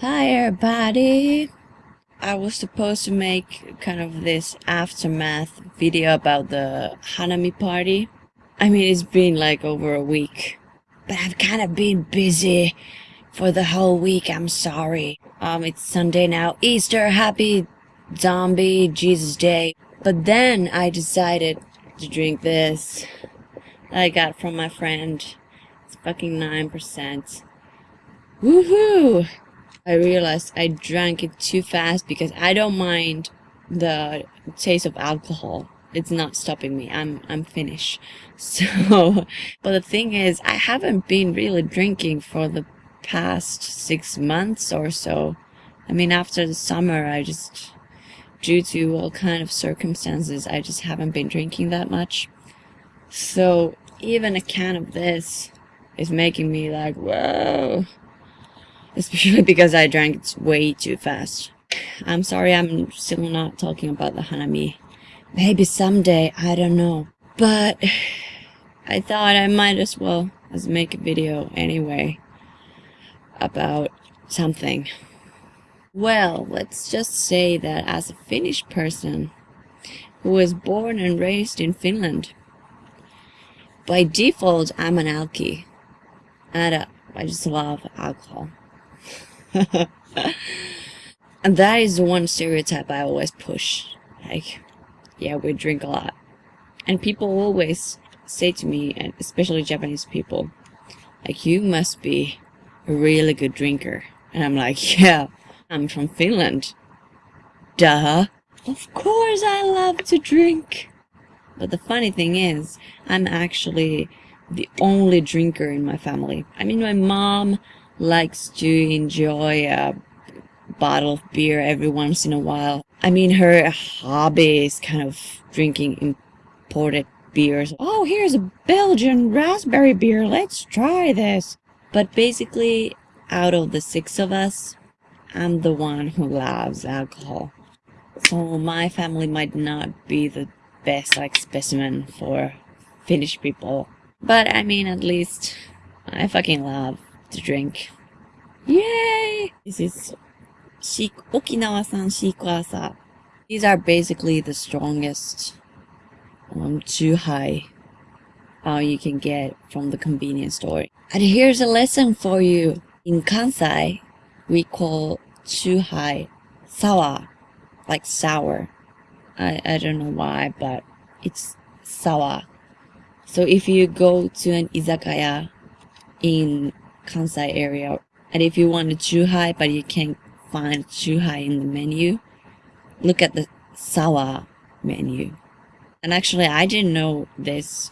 Hi everybody! I was supposed to make kind of this aftermath video about the Hanami party. I mean, it's been like over a week. But I've kind of been busy for the whole week, I'm sorry. Um, it's Sunday now. Easter, happy zombie Jesus day. But then I decided to drink this that I got from my friend. It's fucking 9%. Woohoo! I realized I drank it too fast because I don't mind the taste of alcohol. It's not stopping me. I'm I'm finished. So, but the thing is, I haven't been really drinking for the past six months or so. I mean, after the summer, I just, due to all kind of circumstances, I just haven't been drinking that much. So, even a can of this is making me like, whoa especially because I drank it way too fast. I'm sorry I'm still not talking about the Hanami. Maybe someday, I don't know. But I thought I might as well as make a video anyway about something. Well, let's just say that as a Finnish person who was born and raised in Finland, by default I'm an alky. And I just love alcohol. and that is the one stereotype I always push. Like, yeah, we drink a lot. And people always say to me, and especially Japanese people, like, you must be a really good drinker. And I'm like, yeah, I'm from Finland. Duh. Of course I love to drink. But the funny thing is, I'm actually the only drinker in my family. I mean, my mom likes to enjoy a bottle of beer every once in a while. I mean, her hobby is kind of drinking imported beers. Oh, here's a Belgian raspberry beer. Let's try this. But basically, out of the six of us, I'm the one who loves alcohol. So my family might not be the best like specimen for Finnish people. But I mean, at least I fucking love to drink. Yay! This is Okinawa-san Shikuwasa. These are basically the strongest um, Chuhai uh, you can get from the convenience store. And here's a lesson for you. In Kansai, we call Chuhai sawa, like sour. I, I don't know why, but it's sawa. So if you go to an izakaya in Kansai area. And if you want a Chuhai, but you can't find Chuhai in the menu, look at the Sawa menu. And actually, I didn't know this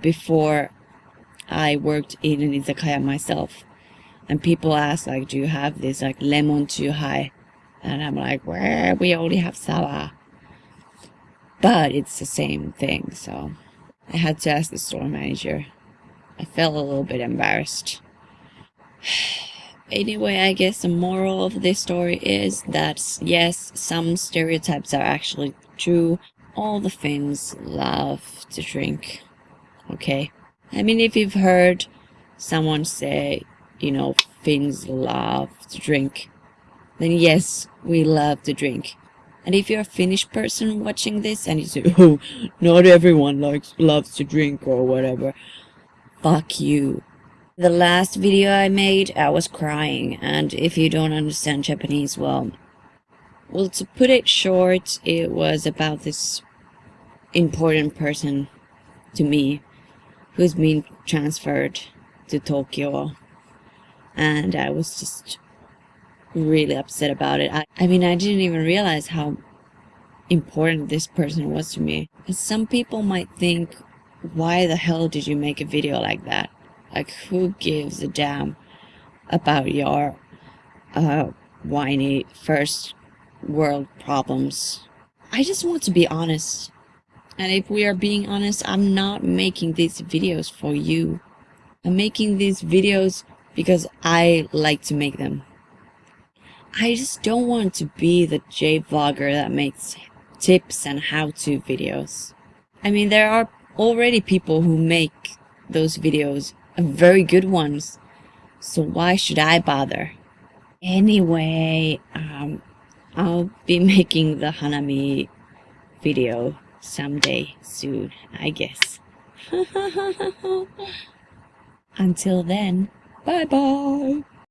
before I worked in an izakaya myself. And people ask, like, do you have this, like, lemon Chuhai? And I'm like, where? We only have Sawa. But it's the same thing, so I had to ask the store manager. I felt a little bit embarrassed. Anyway, I guess the moral of this story is that yes, some stereotypes are actually true. All the Finns love to drink. Okay? I mean, if you've heard someone say, you know, Finns love to drink, then yes, we love to drink. And if you're a Finnish person watching this and you say, oh, not everyone likes loves to drink or whatever, fuck you. The last video I made, I was crying, and if you don't understand Japanese, well... Well, to put it short, it was about this important person to me who's been transferred to Tokyo. And I was just really upset about it. I, I mean, I didn't even realize how important this person was to me. And some people might think, why the hell did you make a video like that? Like, who gives a damn about your uh, whiny first world problems? I just want to be honest. And if we are being honest, I'm not making these videos for you. I'm making these videos because I like to make them. I just don't want to be the J-vlogger that makes tips and how-to videos. I mean, there are already people who make those videos very good ones. So why should I bother? Anyway, um, I'll be making the Hanami video someday soon, I guess. Until then, bye bye!